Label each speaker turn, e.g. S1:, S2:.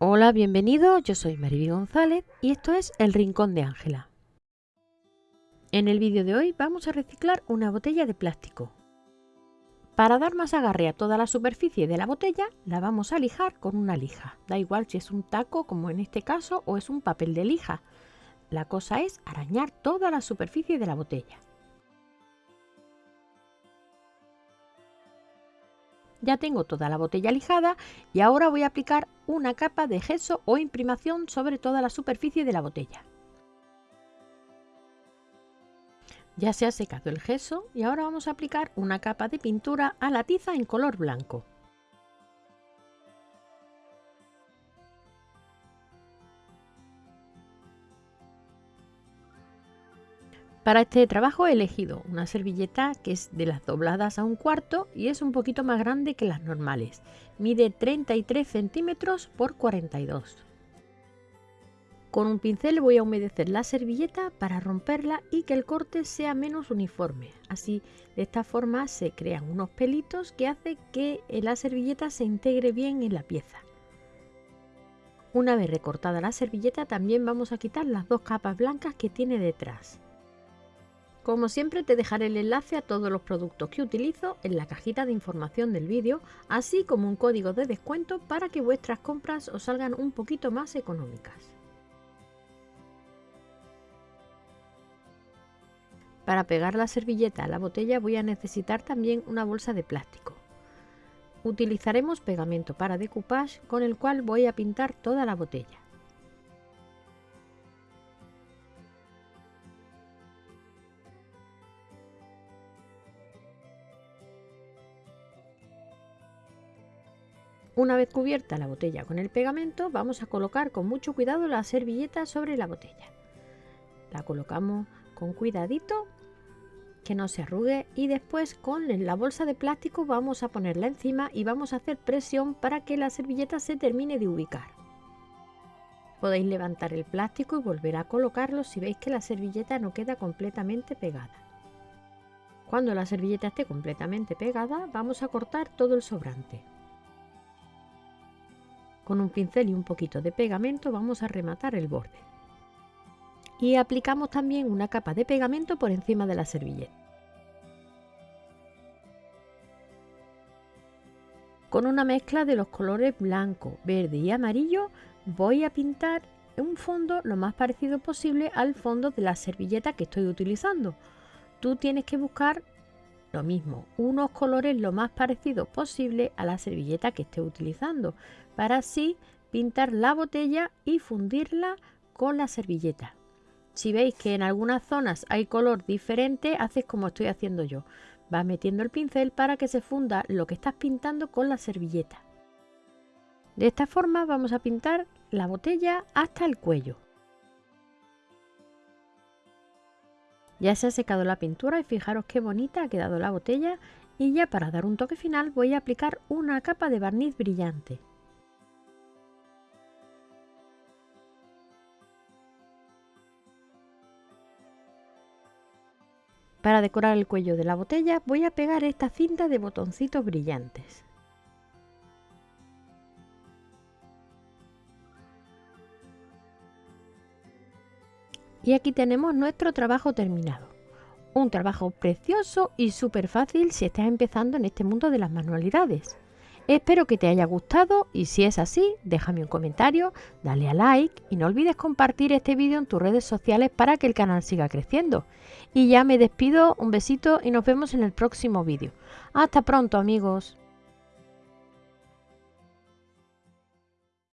S1: Hola, bienvenido, yo soy Mariby González y esto es El Rincón de Ángela. En el vídeo de hoy vamos a reciclar una botella de plástico. Para dar más agarre a toda la superficie de la botella, la vamos a lijar con una lija. Da igual si es un taco, como en este caso, o es un papel de lija. La cosa es arañar toda la superficie de la botella. Ya tengo toda la botella lijada y ahora voy a aplicar una capa de gesso o imprimación sobre toda la superficie de la botella. Ya se ha secado el gesso y ahora vamos a aplicar una capa de pintura a la tiza en color blanco. Para este trabajo he elegido una servilleta que es de las dobladas a un cuarto y es un poquito más grande que las normales. Mide 33 centímetros por 42. Con un pincel voy a humedecer la servilleta para romperla y que el corte sea menos uniforme. Así, de esta forma se crean unos pelitos que hace que la servilleta se integre bien en la pieza. Una vez recortada la servilleta también vamos a quitar las dos capas blancas que tiene detrás. Como siempre te dejaré el enlace a todos los productos que utilizo en la cajita de información del vídeo, así como un código de descuento para que vuestras compras os salgan un poquito más económicas. Para pegar la servilleta a la botella voy a necesitar también una bolsa de plástico. Utilizaremos pegamento para decoupage con el cual voy a pintar toda la botella. Una vez cubierta la botella con el pegamento, vamos a colocar con mucho cuidado la servilleta sobre la botella. La colocamos con cuidadito, que no se arrugue y después con la bolsa de plástico vamos a ponerla encima y vamos a hacer presión para que la servilleta se termine de ubicar. Podéis levantar el plástico y volver a colocarlo si veis que la servilleta no queda completamente pegada. Cuando la servilleta esté completamente pegada, vamos a cortar todo el sobrante. Con un pincel y un poquito de pegamento vamos a rematar el borde. Y aplicamos también una capa de pegamento por encima de la servilleta. Con una mezcla de los colores blanco, verde y amarillo voy a pintar un fondo lo más parecido posible al fondo de la servilleta que estoy utilizando. Tú tienes que buscar lo mismo, unos colores lo más parecidos posible a la servilleta que esté utilizando, para así pintar la botella y fundirla con la servilleta. Si veis que en algunas zonas hay color diferente, haces como estoy haciendo yo. Vas metiendo el pincel para que se funda lo que estás pintando con la servilleta. De esta forma vamos a pintar la botella hasta el cuello. Ya se ha secado la pintura y fijaros qué bonita ha quedado la botella y ya para dar un toque final voy a aplicar una capa de barniz brillante. Para decorar el cuello de la botella voy a pegar esta cinta de botoncitos brillantes. Y aquí tenemos nuestro trabajo terminado. Un trabajo precioso y súper fácil si estás empezando en este mundo de las manualidades. Espero que te haya gustado y si es así, déjame un comentario, dale a like y no olvides compartir este vídeo en tus redes sociales para que el canal siga creciendo. Y ya me despido, un besito y nos vemos en el próximo vídeo. Hasta pronto amigos.